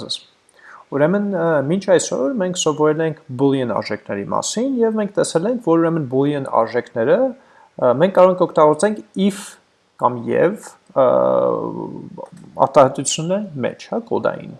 ձեզ։ Ուրեմն մինչ այսօր մենք սովորել ենք boolean արժեքների մասին եւ մենք տեսել ենք, որ ուրեմն boolean արժեքները մենք կարող ենք օգտագործենք if կամ եւ արտահայտությունը մեջ, հա, կոդային,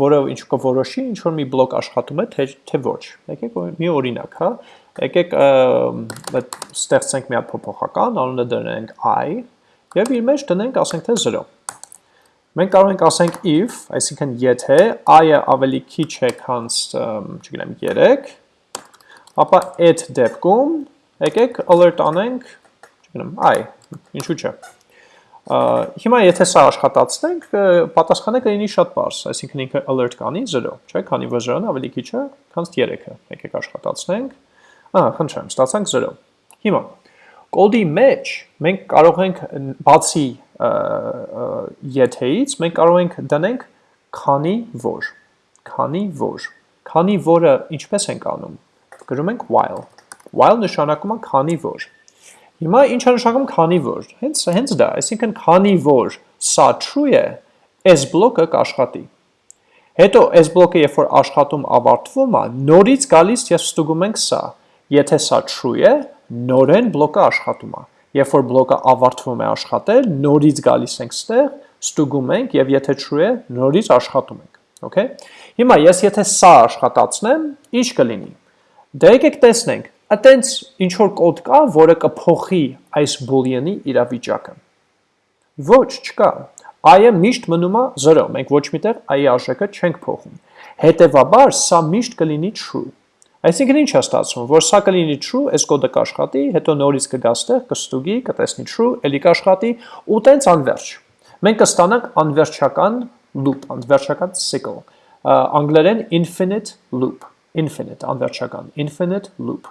որը ինչ կորոշի ինչ որ մի բլոկ աշխատում է թե թե ոչ։ Եկեք մի օրինակ, հա, եկեք ստեղծենք մի հատ փոփոխական, անունը դնենք i եւ իր մեջ դնենք, ասենք թե 0 Մենք կարող ենք ասենք if, այսինքն եթե i-ը ավելի քիչ է, քան, չգիտեմ, 3, ապա այդ դեպքում եկեք alert անենք, չգիտեմ, i, ինչու՞ չէ։ Հիմա եթե սա աշխատացնենք, պատասխանը կլինի շատ բարձ, այսինքն ինքը alert կանի 0, չէ՞, քանի որ 0-ն ավելի քիչ է, քան 3-ը։ Եկեք աշխատացնենք։ Ահա, խնդրեմ, ստացանք 0։ Հիմա կոդի մեջ մենք կարող ենք բացի եթեից մենք կարող ենք դնենք քանի որ, քանի որ, քանի որը ինչպես ենք անում, գրում ենք while, while նշանակում է քանի որ, հիմա ինչ է նշանակում քանի որ, հենց, հենց դա, այսինքն քանի որ սա true է, այս բլոկը կաշխատի, հետո այս բլոկը երբ որ աշխատում ավարտվում է, նորից գալիս եւ ստուգում ենք սա, եթե սա true է, նորեն բլոկը աշխատում է, երբ որ բլոկը ավարտվում է աշխատել, նորից գալիս ենք ստեղ, ստուգում ենք եւ եթե true է, նորից աշխատում ենք, okay? Հիմա ես եթե սա աշխատացնեմ, ինչ կլինի։ Դե եկեք տեսնենք, այտենց ինչ որ կոդ կա, որը կփոխի այս boolean-ի իրավիճակը։ Ոչ, չկա։ i-ը միշտ մնում է 0, մենք ոչ միտեղ i-ի արժեքը չենք փոխում։ Հետևաբար սա միշտ կլինի true։ Այսինքն ինչ է ստացվում, որ սա կլինի true, այս կոդը կաշխատի, հետո նորից կգա ստեղ, կստուգի, կտեսնի true, ելի կաշխատի ու տենց անverջ։ Մենք կստանանք անverջական loop, անverջական cycle։ Անգլերեն infinite loop, infinite, անverջական, infinite loop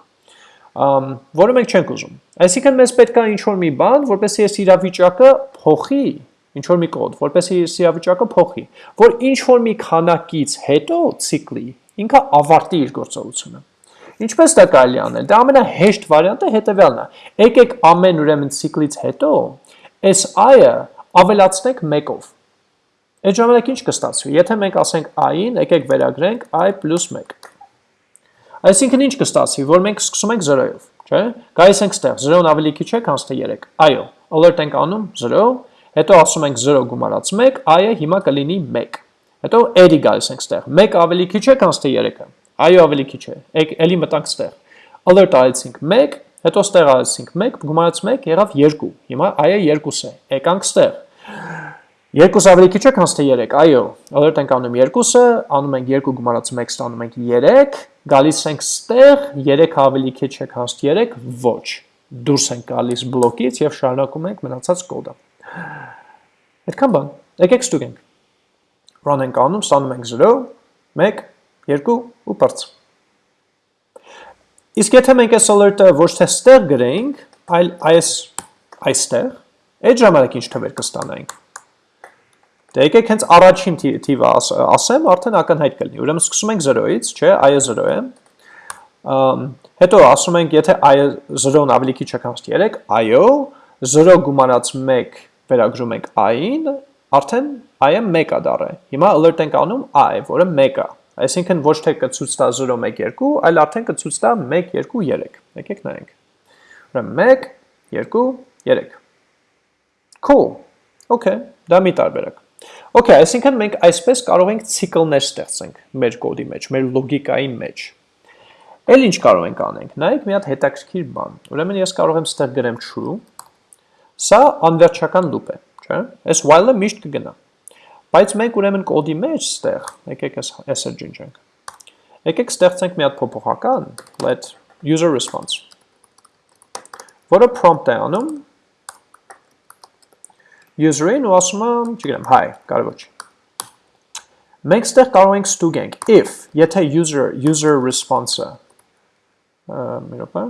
որը մենք չենք ուզում։ Այսինքն մեզ պետք է ինչ-որ մի բան, որպեսզի այս իրավիճակը փոխի, ինչ-որ մի կոդ, որպեսզի այս իրավիճակը փոխի, որ ինչ-որ մի քանակից հետո ցիկլի ինքը ավարտի իր գործողությունը։ Ինչպես դա կարելի անել։ Դա ամենահեշտ վարիանտը հետևյալն է։ Եկեք ամեն ուրեմն ցիկլից հետո այս i-ը ավելացնենք 1-ով։ Այդ ժամանակ ինչ կստացվի։ Եթե մենք ասենք i-ին, եկեք վերագրենք i + 1։ Այսինքն ինչ կստացվի, որ մենք սկսում ենք 0-ով, չէ՞։ Գայիս ենք ստեղ, 0-ն ավելի քիչ է, քան 3։ Այո, alert ենք անում 0, հետո ասում ենք 0 գումարած 1, i-ը հիմա կլինի 1։ Հետո երի գալիս ենք ստեղ։ 1 ավելի քիչ է, քան թե 3-ը։ Այո, ավելի քիչ է։ Եկ էլի մտանք ստեղ։ Alert արեցինք 1, հետո ստեղ արեցինք 1, գումարած 1 եղավ 2։ Հիմա այը 2 է։ Եկանք ստեղ։ 2 ավելի քիչ է, քան թե 3։ Այո, alert ենք անում 2-ը, անում ենք 2 գումարած 1 ստանում ենք 3, գալիս ենք ստեղ, 3 ավելի քիչ է, քան 3, ոչ։ Դուրս ենք գալիս բլոկից եւ շարունակում ենք մնացած կոդը։ Այդքան բան։ Եկեք ստուգենք։ Run ենք անում, ստանում ենք 0, 1 2 ու բարձ։ Իսկ եթե մենք այս alert-ը ոչ թե ստեղ գրենք, այլ այս այստեղ, այդ ժամանակ ինչ թվեր կստանայինք։ Դե եկեք հենց առաջին թիվը ասեմ, արդեն ակնհայտ կլինի։ Ուրեմն սկսում ենք 0-ից, չէ, i-ը 0 է։ Հետո ասում ենք, եթե i-ը 0-ն ավելի քիչ է քան 3, այո, 0 գումանած 1 վերագրում ենք i-ին, արդեն i-ը 1 է դառը։ Հիմա alert ենք անում i, որը 1 է։ Այսինքն ոչ թե կցույց տա 0 1 2, այլ արդեն կցույց տա 1 2 3։ Եկեք նայենք։ Ուրեմն 1 2 3։ Cool։ Okay, դա մի տարբերակ։ Okay, այսինքն մենք այսպես կարող ենք ցիկլներ ստեղծենք մեր կոդի մեջ, մեր լոգիկայի մեջ։ Էլ ինչ կարող ենք անենք։ Նայեք մի հատ հետաքրքիր բան։ Ուրեմն ես կարող եմ ստեղ գրեմ true։ Սա անվերջական loop է, չէ՞։ Այս while-ը միշտ կգնա։ Բայց մենք ուրեմն կոդի մեջ ստեղ, եկեք այս ջնջենք։ Եկեք ստեղծենք մի հատ փոփոխական, let user response, որը prompt է անում. User-ին ու ասում եմ, չգիտեմ, hi, կարևոր չի։ Մենք ստեղ կարող ենք ստուգենք if, եթե user user response-ը մի րոպե։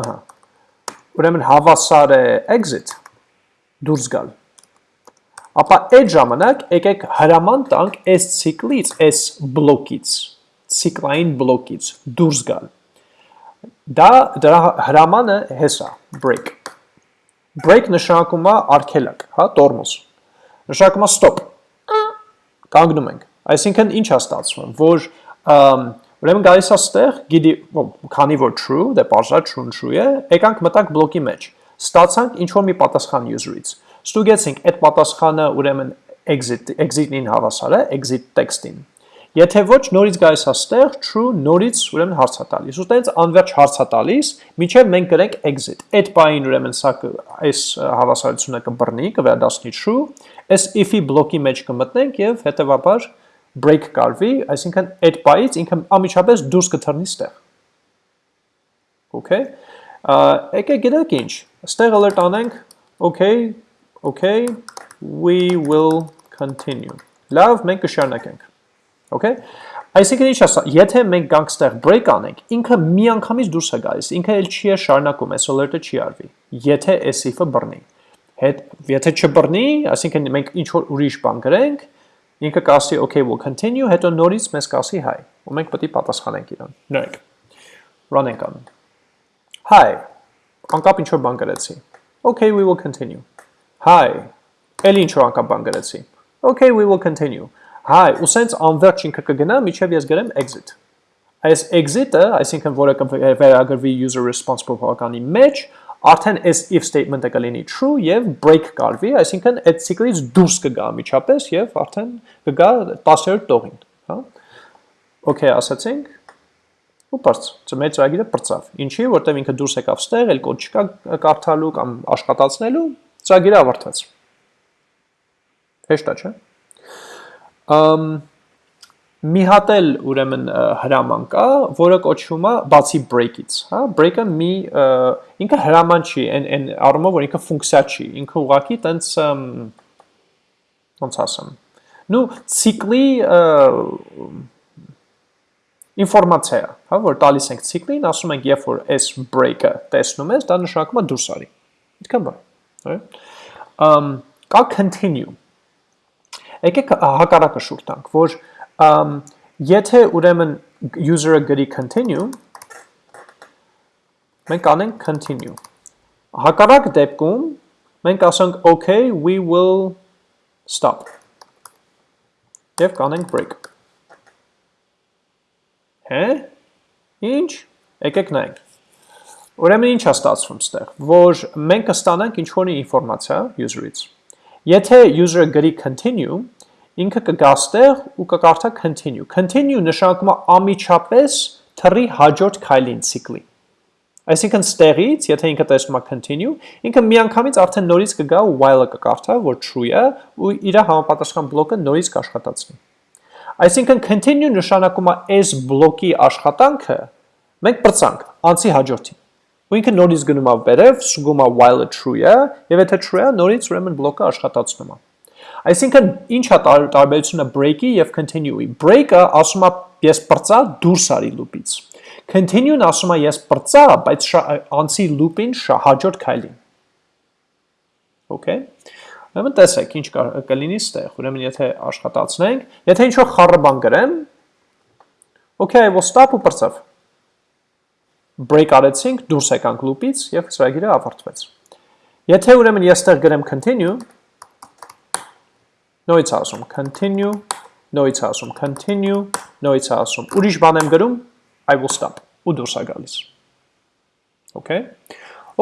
Ահա։ Ուրեմն հավասար է exit դուրս գալ ապա այդ ժամանակ եկեք հրաման տանք այս ցիկլից, այս բլոկից, ցիկլային բլոկից դուրս գալ։ Դա դրա հրամանը հեսա, break։ Break նշանակում է արգելակ, հա, տորմոզ։ Նշանակում է stop։ կանգնում ենք։ Այսինքն ինչ է ստացվում, որ ուրեմն գալիս է ստեղ, գիտի, քանի որ true, դե բարձր true true է, եկանք մտանք բլոկի մեջ։ Ստացանք ինչ որ մի պատասխան user-ից։ Ստուգեցինք այդ պատասխանը ուրեմն exit exit-ին հավասար է, exit text-ին։ Եթե ոչ նորից գալիս է ստեղ true նորից ուրեմն հարց է տալիս։ Ու տենց անverջ հարց է տալիս, միջև մենք գրենք exit։ Այդ բային ուրեմն սա այս հավասարությունը կբռնի, կվերադառնի true, այս if-ի բլոկի մեջ կմտնենք եւ հետեւաբար break կարվի, այսինքն այդ բայից ինքը ամիջապես դուրս կթռնի ստեղ։ Okay։ Եկեք գիտեք ինչ, ստեղ alert անենք, okay, okay, we will continue։ Լավ, մենք կշարունակենք։ Okay։ Այսինքն ինչ ասա, եթե մենք գանք ստեղ break անենք, ինքը միանգամից դուրս է գալիս, ինքը էլ չի է շարունակում, այս alert-ը չի արվի, եթե այս if-ը բռնի։ Հետ եթե չբռնի, այսինքն մենք ինչ որ ուրիշ բան գրենք, ինքը կասի okay we'll continue, հետո նորից մեզ կասի hi, ու մենք պետք է պատասխանենք իրան։ Նայեք։ Run ենք անում։ Hi, անկապ ինչ որ բան գրեցի։ Okay, we will continue։ Hi, էլ ինչ որ անկապ բան գրեցի։ Okay, we will continue. Հայ, ու սենց անverջ ինքը կգնա, միջև ես գրեմ exit։ Այս exit-ը, այսինքն որը կվերագրվի user response փոփոխականի մեջ, արդեն այս if statement-ը կլինի true եւ break կարվի, այսինքն այդ ցիկլից դուրս կգա միջապես եւ արդեն կգա 10-րդ տողին, հա։ Okay, ասացինք ու բարձ, ծմեծ ծրագիրը բրծավ։ Ինչի, որտեղ ինքը դուրս եկավ ստեղ, էլ կոդ չկա կարդալու կամ աշխատացնելու, ծրագիրը ավարտվեց։ Հեշտ է, չէ՞ մի հատ էլ ուրեմն հրաման կա, որը կոչվում է բացի break-ից, հա, break-ը մի ինքը հրաման չի, այն այն առումով որ ինքը ֆունկցիա չի, ինքը ուղղակի տենց ոնց ասեմ։ Նու ցիկլի ինֆորմացիա, հա, որ տալիս ենք ցիկլին, ասում ենք, երբ որ այս break-ը տեսնում ես, դա նշանակում է դուրս արի։ Այդքան բան, հա։ Ամ կա continue Եկեք հակառակը շուտ տանք, որ եթե ուրեմն user-ը գրի continue, մենք անենք continue։ Հակառակ դեպքում մենք ասենք okay, we will stop։ Եվ կանենք break։ Հե? Ինչ? Եկեք նայենք։ Ուրեմն ինչ է ստացվում ստեղ, որ մենք կստանանք ինչ-որ ինֆորմացիա user-ից։ Եթե user-ը գրի continue, ինքը կգա ստեղ ու կկարդա continue։ Continue նշանակում է ամիջապես թռի հաջորդ քայլին ցիկլի։ Այսինքն ստեղից, եթե ինքը տեսնում է continue, ինքը միանգամից արդեն նորից կգա ու while-ը կկարդա, որ true է, ու իր համապատասխան բլոկը նորից կաշխատացնի։ Այսինքն continue նշանակում է այս բլոկի աշխատանքը մենք բրցանք անցի հաջորդին։ Ու ինքը նորից գնում է վերև, սուգում է while-ը true է, եւ եթե true է, նորից ուրեմն բլոկը աշխատացնում է։ Այսինքն ինչ է տարբերությունը break-ի եւ continue-ի։ Break-ը ասում է ես բրծա դուրս արի loop-ից։ Continue-ն ասում է ես բրծա, բայց անցի loop-ին հաջորդ քայլին։ Okay։ Ուրեմն տեսեք ինչ կլինի ստեղ։ Ուրեմն եթե աշխատացնենք, եթե ինչ-որ խառը բան գրեմ, okay, I will stop ու բրծավ։ Break արեցինք, դուրս եկանք loop-ից եւ ծրագիրը ավարտվեց։ Եթե ուրեմն ես ստեղ գրեմ continue, նույնց ասում continue, նույնց ասում continue, նույնց ասում ուրիշ բան եմ գրում, I will stop ու դուրս է գալիս։ Okay։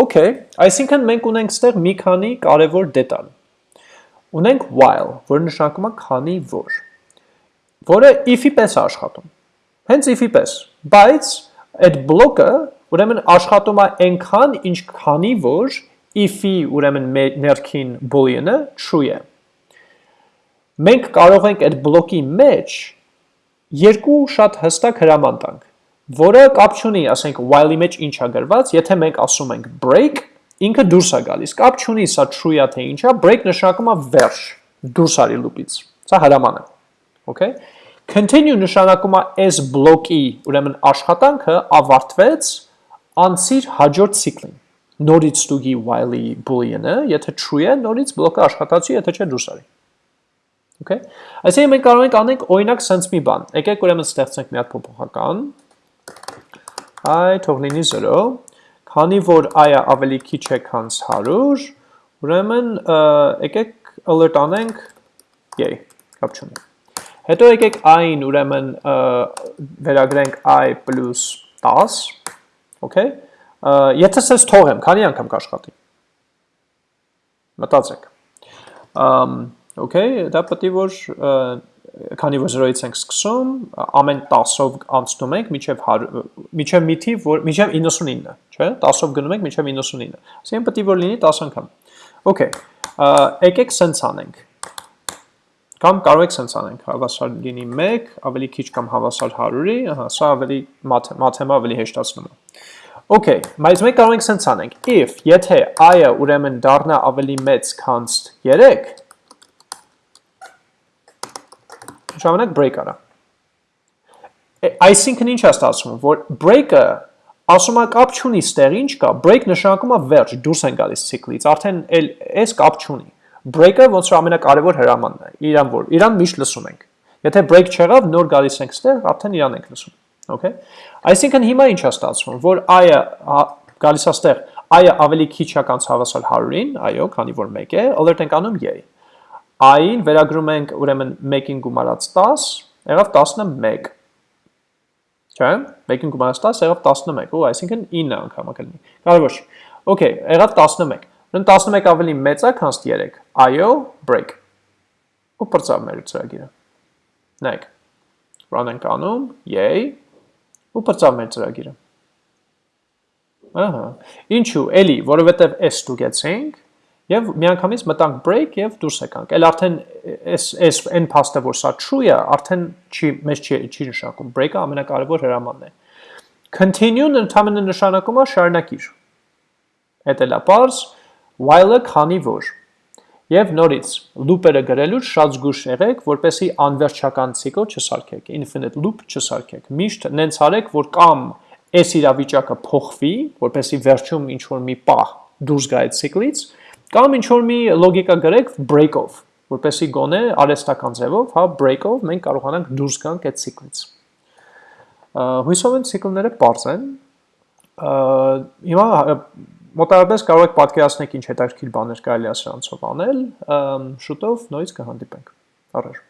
Okay, այսինքն մենք ունենք ստեղ մի քանի կարևոր դետալ։ Ունենք while, որը նշանակում է քանի որ, որը if-ի պես է աշխատում։ Հենց if-ի պես, բայց այդ բլոկը ուրեմն աշխատում է այնքան, ինչքանի որ if-ի ուրեմն ներքին boolean-ը true է մենք կարող ենք այդ բլոկի մեջ երկու շատ հստակ հրաման տանք, որը կապ չունի, ասենք while-ի մեջ ինչ է գրված, եթե մենք ասում ենք break, ինքը դուրս է գալիս, կապ չունի սա true-ա թե ինչա, break նշանակում է վերջ, դուրս արի loop-ից։ Սա հրաման է։ Okay? Continue նշանակում է այս բլոկի, ուրեմն աշխատանքը ավարտվեց, անցիր հաջորդ ցիկլին։ Նորից ստուգի while-ի boolean-ը, եթե true է, նորից բլոկը աշխատացի, եթե չէ դուրս արի։ Okay։ Այսինքն մենք կարող ենք անենք օրինակ sense մի բան։ Եկեք ուրեմն ստեղծենք մի հատ փոփոխական։ i թող լինի 0, քանի որ i-ը ավելի քիչ է, քան 100, ուրեմն եկեք alert անենք. Yay, կապ չունի։ Հետո եկեք i-ին ուրեմն վերագրենք i + 10, okay։ Եթե սենց թողեմ, քանի անգամ կաշխատի։ Մտածեք։ okay, դա պետք է որ քանի որ 0-ից ենք սկսում, ամեն 10-ով անցնում ենք միջև միջև մի թիվ, որ միջև 99, չէ՞, 10-ով գնում ենք միջև 99։ Այսինքն պետք է որ լինի 10 անգամ։ Okay, եկեք սենց անենք Կամ կարող եք սենց անենք, հավասար լինի 1, ավելի քիչ կամ հավասար 100-ի, ահա, սա ավելի մաթեմա ավելի հեշտացնում է։ Okay, բայց մենք կարող ենք սենց անենք, if, եթե i-ը ուրեմն դառնա ավելի մեծ քան 3, ժամանակ break արա։ Այսինքն ինչ է ստացվում, որ break-ը ասում է կապ չունի ստեղ ինչ կա, break նշանակում է վերջ, դուրս են գալիս ցիկլից, արդեն այս կապ չունի break-ը ոնց որ ամենակարևոր հրամանն է, իրան որ, իրան միշտ լսում ենք։ Եթե break չեղավ, նոր գալիս ենք ստեղ, արդեն իրան ենք լսում։ Okay։ Այսինքն հիմա ինչ է ստացվում, որ i-ը գալիս է ստեղ, i-ը ավելի քիչ է կանց հավասար 100-ին, այո, քանի որ 1 է, alert ենք անում yay։ i-ին վերագրում ենք ուրեմն 1-ին գումարած 10, եղավ 11 չէ՞։ 1-ին գումարած 10 եղավ 11, ու այսինքն 9 անգամ կլինի։ Կարևոր չի։ Okay, եղավ 11։ Ուրեմն 11 ավելի մեծ է, քան 3։ Այո, break։ Ու բրծավ մեր ծրագիրը։ Նայեք։ Run ենք անում, yay, ու բրծավ մեր ծրագիրը։ Ահա։ Ինչու՞, էլի, որովհետև s ստուգեցինք եւ միանգամից մտանք break եւ դուրս եկանք։ Էլ արդեն այս այս այն փաստը, որ սա true է, արդեն չի մեզ չի չի նշանակում։ Break-ը ամենակարևոր հրամանն է։ Continue-ն ընդհանրապես նշանակում է շարունակիր։ Էդ էլա parse while-ը քանի որ։ Եվ նորից, loop-երը գրելուց շատ զգուշ եղեք, որպեսի անվերջական ցիկլ չսարքեք, infinite loop չսարքեք։ Միշտ նենց արեք, որ կամ այս իրավիճակը փոխվի, որպեսի վերջում ինչ որ մի պահ դուրս գա այդ ցիկլից, կամ ինչ որ մի լոգիկա գրեք break-ով, որպեսի գոնե արհեստական ձևով, հա, break-ով մենք կարողանանք դուրս գանք այդ ցիկլից։ Հույսով եմ ցիկլները པարզ են։ Հիմա մոտավորապես կարող եք պատկերացնել ինչ հետաքրքիր բաներ կարելի է սրանցով անել, շուտով նույնիսկ կհանդիպենք։ Առաջ